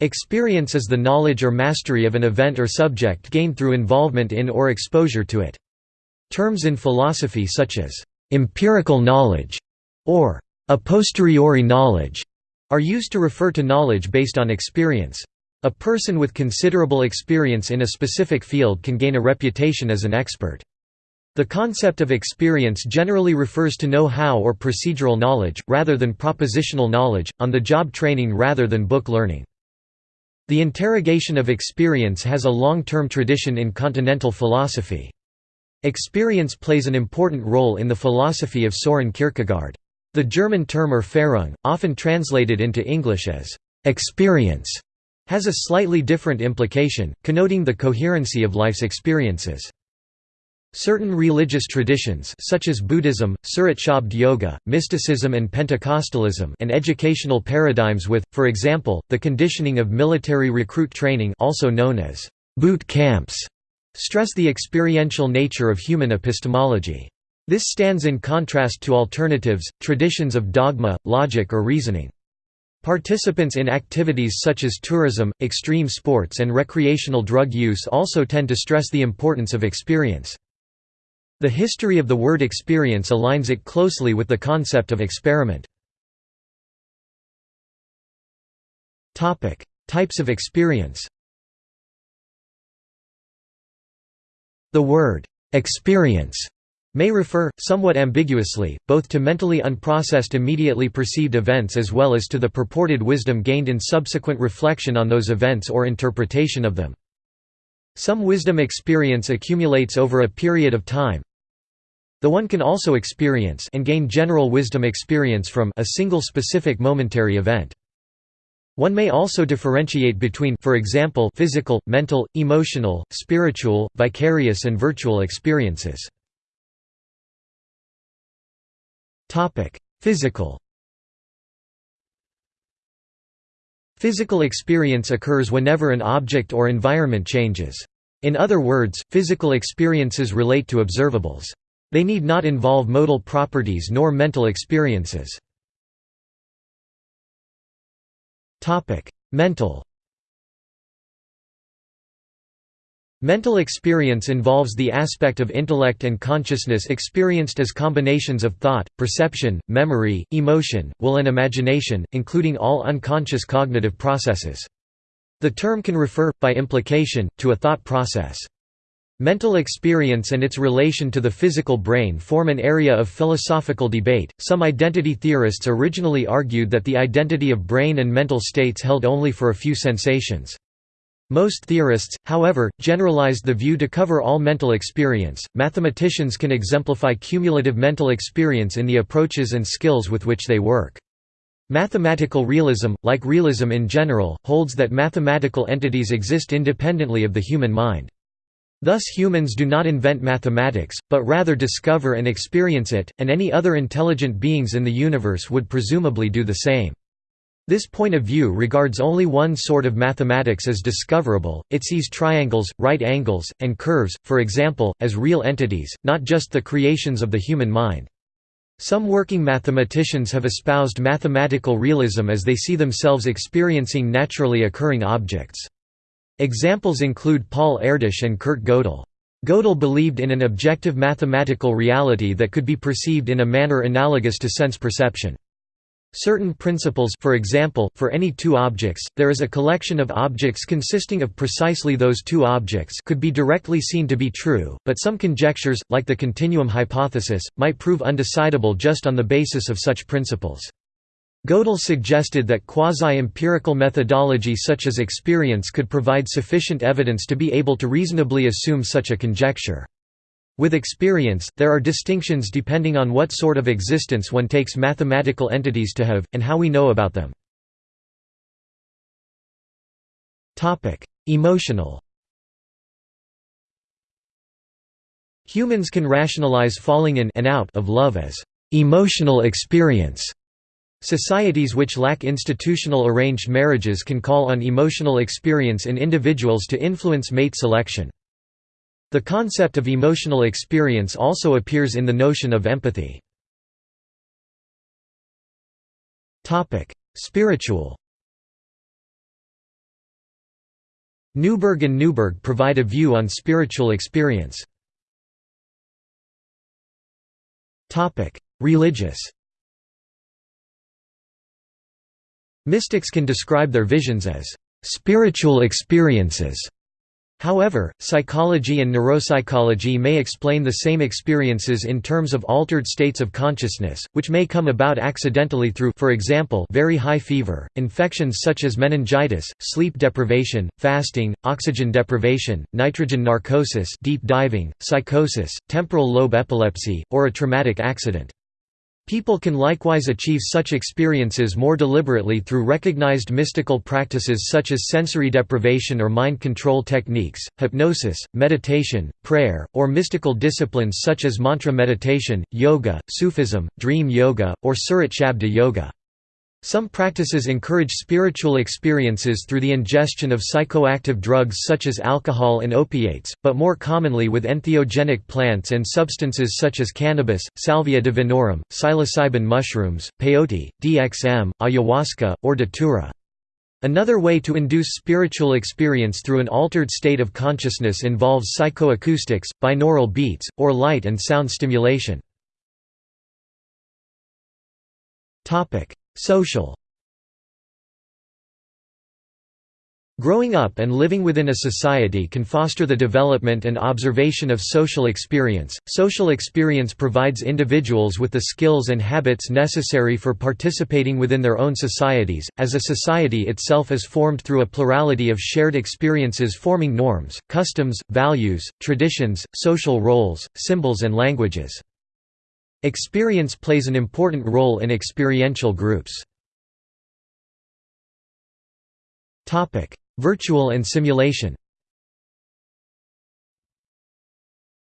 Experience is the knowledge or mastery of an event or subject gained through involvement in or exposure to it. Terms in philosophy such as «empirical knowledge» or «a posteriori knowledge» are used to refer to knowledge based on experience. A person with considerable experience in a specific field can gain a reputation as an expert. The concept of experience generally refers to know-how or procedural knowledge, rather than propositional knowledge, on-the-job training rather than book learning. The interrogation of experience has a long-term tradition in continental philosophy. Experience plays an important role in the philosophy of Soren Kierkegaard. The German term Erfahrung, often translated into English as «experience», has a slightly different implication, connoting the coherency of life's experiences. Certain religious traditions such as Buddhism, Surat Yoga, mysticism and Pentecostalism and educational paradigms with, for example, the conditioning of military recruit training also known as boot camps, stress the experiential nature of human epistemology. This stands in contrast to alternatives, traditions of dogma, logic or reasoning. Participants in activities such as tourism, extreme sports and recreational drug use also tend to stress the importance of experience. The history of the word experience aligns it closely with the concept of experiment. Types of experience The word «experience» may refer, somewhat ambiguously, both to mentally unprocessed immediately perceived events as well as to the purported wisdom gained in subsequent reflection on those events or interpretation of them. Some wisdom experience accumulates over a period of time. The one can also experience and gain general wisdom experience from a single specific momentary event. One may also differentiate between for example physical, mental, emotional, spiritual, vicarious and virtual experiences. Topic: Physical Physical experience occurs whenever an object or environment changes. In other words, physical experiences relate to observables. They need not involve modal properties nor mental experiences. Mental Mental experience involves the aspect of intellect and consciousness experienced as combinations of thought, perception, memory, emotion, will and imagination, including all unconscious cognitive processes. The term can refer, by implication, to a thought process. Mental experience and its relation to the physical brain form an area of philosophical debate. Some identity theorists originally argued that the identity of brain and mental states held only for a few sensations. Most theorists, however, generalized the view to cover all mental experience. Mathematicians can exemplify cumulative mental experience in the approaches and skills with which they work. Mathematical realism, like realism in general, holds that mathematical entities exist independently of the human mind. Thus humans do not invent mathematics, but rather discover and experience it, and any other intelligent beings in the universe would presumably do the same. This point of view regards only one sort of mathematics as discoverable, it sees triangles, right angles, and curves, for example, as real entities, not just the creations of the human mind. Some working mathematicians have espoused mathematical realism as they see themselves experiencing naturally occurring objects. Examples include Paul Erdős and Kurt Gödel. Gödel believed in an objective mathematical reality that could be perceived in a manner analogous to sense perception. Certain principles for example, for any two objects, there is a collection of objects consisting of precisely those two objects could be directly seen to be true, but some conjectures, like the continuum hypothesis, might prove undecidable just on the basis of such principles. Gödel suggested that quasi-empirical methodology such as experience could provide sufficient evidence to be able to reasonably assume such a conjecture. With experience, there are distinctions depending on what sort of existence one takes mathematical entities to have, and how we know about them. Emotional Humans can rationalize falling in and out of love as emotional experience. Societies which lack institutional arranged marriages can call on emotional experience in individuals to influence mate selection. The concept of emotional experience also appears in the notion of empathy. Spiritual Newberg and Newberg provide a view on spiritual experience. Religious Mystics can describe their visions as spiritual experiences However, psychology and neuropsychology may explain the same experiences in terms of altered states of consciousness, which may come about accidentally through for example, very high fever, infections such as meningitis, sleep deprivation, fasting, oxygen deprivation, nitrogen narcosis deep diving, psychosis, temporal lobe epilepsy, or a traumatic accident. People can likewise achieve such experiences more deliberately through recognized mystical practices such as sensory deprivation or mind control techniques, hypnosis, meditation, prayer, or mystical disciplines such as mantra meditation, yoga, Sufism, dream yoga, or Surat Shabda yoga. Some practices encourage spiritual experiences through the ingestion of psychoactive drugs such as alcohol and opiates, but more commonly with entheogenic plants and substances such as cannabis, salvia divinorum, psilocybin mushrooms, peyote, DXM, ayahuasca, or datura. Another way to induce spiritual experience through an altered state of consciousness involves psychoacoustics, binaural beats, or light and sound stimulation. Social Growing up and living within a society can foster the development and observation of social experience. Social experience provides individuals with the skills and habits necessary for participating within their own societies, as a society itself is formed through a plurality of shared experiences forming norms, customs, values, traditions, social roles, symbols, and languages. Experience plays an important role in experiential groups. Virtual and simulation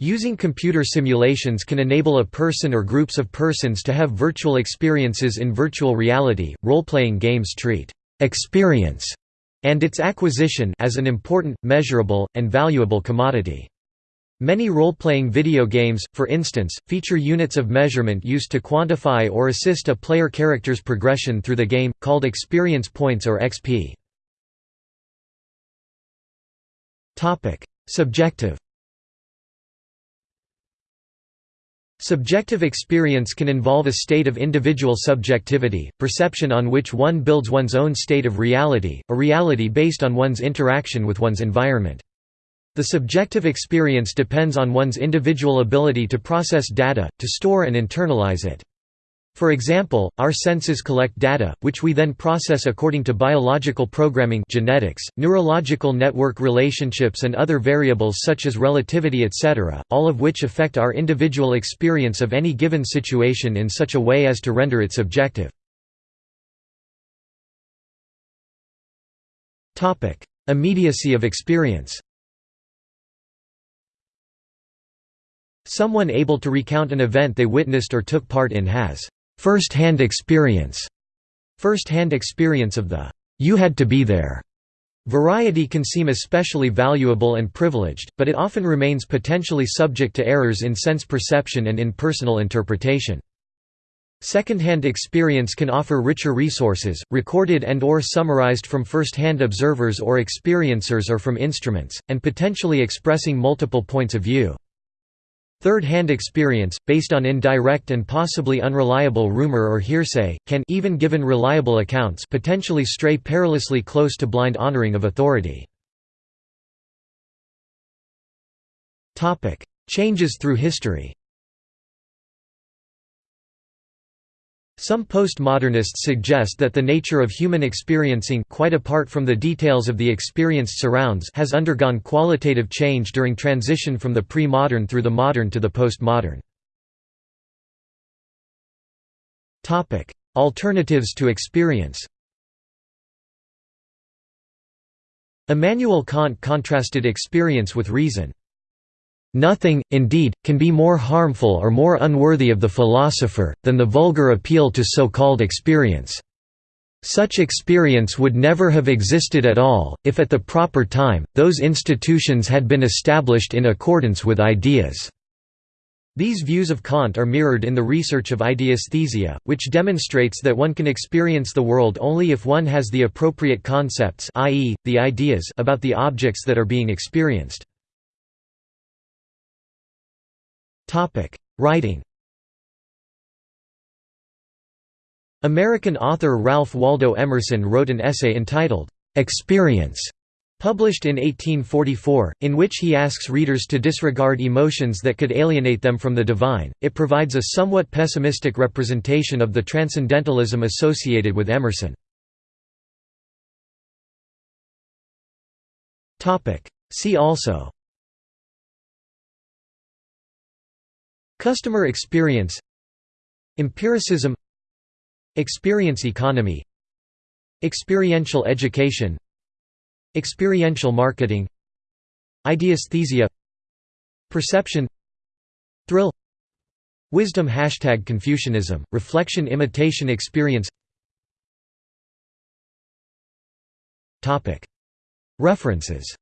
Using computer simulations can enable a person or groups of persons to have virtual experiences in virtual reality. Role-playing games treat experience and its acquisition as an important, measurable, and valuable commodity. Many role-playing video games, for instance, feature units of measurement used to quantify or assist a player character's progression through the game, called experience points or XP. Subjective Subjective experience can involve a state of individual subjectivity, perception on which one builds one's own state of reality, a reality based on one's interaction with one's environment. The subjective experience depends on one's individual ability to process data, to store and internalize it. For example, our senses collect data, which we then process according to biological programming genetics, neurological network relationships and other variables such as relativity etc., all of which affect our individual experience of any given situation in such a way as to render it subjective. Immediacy of experience Someone able to recount an event they witnessed or took part in has first-hand experience. First-hand experience of the you had to be there Variety can seem especially valuable and privileged, but it often remains potentially subject to errors in sense perception and in personal interpretation. Second-hand experience can offer richer resources, recorded and or summarized from first-hand observers or experiencers or from instruments, and potentially expressing multiple points of view. Third-hand experience, based on indirect and possibly unreliable rumor or hearsay, can even given reliable accounts potentially stray perilously close to blind honoring of authority. Changes through history Some postmodernists suggest that the nature of human experiencing quite apart from the details of the experienced surrounds has undergone qualitative change during transition from the pre-modern through the modern to the postmodern. Alternatives to experience Immanuel Kant contrasted experience with reason. Nothing, indeed, can be more harmful or more unworthy of the philosopher, than the vulgar appeal to so-called experience. Such experience would never have existed at all, if at the proper time, those institutions had been established in accordance with ideas. These views of Kant are mirrored in the research of ideasthesia, which demonstrates that one can experience the world only if one has the appropriate concepts i.e., the ideas about the objects that are being experienced. Writing American author Ralph Waldo Emerson wrote an essay entitled, "'Experience' Published in 1844, in which he asks readers to disregard emotions that could alienate them from the divine, it provides a somewhat pessimistic representation of the transcendentalism associated with Emerson. See also Customer experience Empiricism Experience economy Experiential education Experiential marketing Ideasthesia Perception Thrill Wisdom Hashtag Confucianism, reflection imitation experience. References